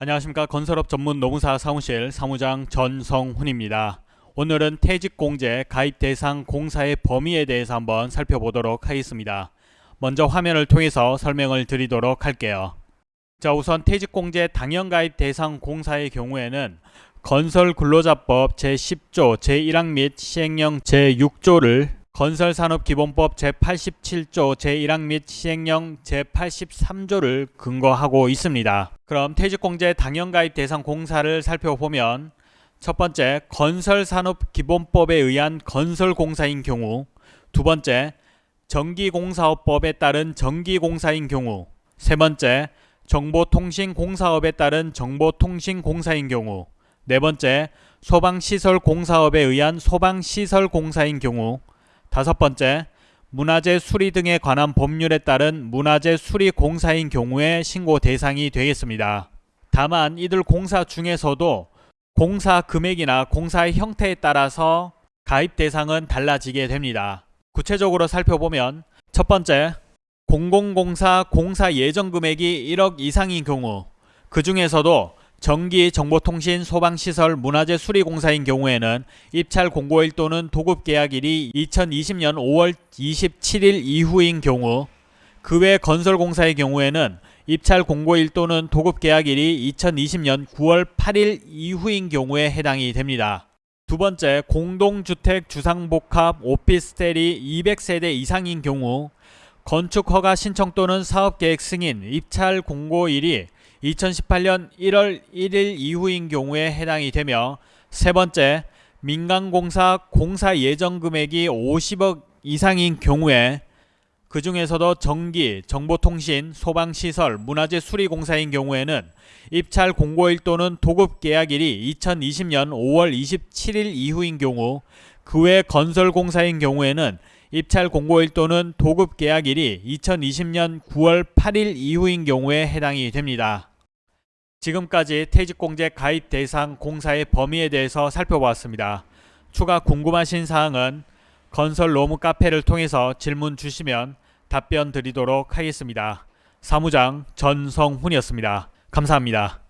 안녕하십니까 건설업 전문 노무사 사무실 사무장 전성훈입니다. 오늘은 퇴직공제 가입 대상 공사의 범위에 대해서 한번 살펴보도록 하겠습니다. 먼저 화면을 통해서 설명을 드리도록 할게요. 자 우선 퇴직공제 당연가입 대상 공사의 경우에는 건설근로자법 제10조 제1항 및 시행령 제6조를 건설산업기본법 제87조 제1항 및 시행령 제83조를 근거하고 있습니다. 그럼 퇴직공제 당연가입 대상 공사를 살펴보면 첫 번째 건설산업기본법에 의한 건설공사인 경우 두 번째 전기공사업법에 따른 전기공사인 경우 세 번째 정보통신공사업에 따른 정보통신공사인 경우 네 번째 소방시설공사업에 의한 소방시설공사인 경우 다섯 번째, 문화재 수리 등에 관한 법률에 따른 문화재 수리 공사인 경우에 신고 대상이 되겠습니다. 다만 이들 공사 중에서도 공사 금액이나 공사의 형태에 따라서 가입 대상은 달라지게 됩니다. 구체적으로 살펴보면 첫 번째, 공공공사 공사 예정 금액이 1억 이상인 경우 그 중에서도 전기, 정보통신, 소방시설, 문화재 수리공사인 경우에는 입찰 공고일 또는 도급 계약일이 2020년 5월 27일 이후인 경우 그 외 건설공사의 경우에는 입찰 공고일 또는 도급 계약일이 2020년 9월 8일 이후인 경우에 해당이 됩니다. 두 번째, 공동주택 주상복합 오피스텔이 200세대 이상인 경우 건축허가 신청 또는 사업계획 승인, 입찰 공고일이 2018년 1월 1일 이후인 경우에 해당이 되며 세 번째 민간공사 공사 예정 금액이 50억 이상인 경우에 그 중에서도 전기, 정보통신, 소방시설, 문화재 수리공사인 경우에는 입찰 공고일 또는 도급 계약일이 2020년 5월 27일 이후인 경우 그 외 건설공사인 경우에는 입찰 공고일 또는 도급 계약일이 2020년 9월 8일 이후인 경우에 해당이 됩니다. 지금까지 퇴직공제 가입 대상 공사의 범위에 대해서 살펴보았습니다. 추가 궁금하신 사항은 건설 로무 카페를 통해서 질문 주시면 답변 드리도록 하겠습니다. 사무장 전성훈이었습니다. 감사합니다.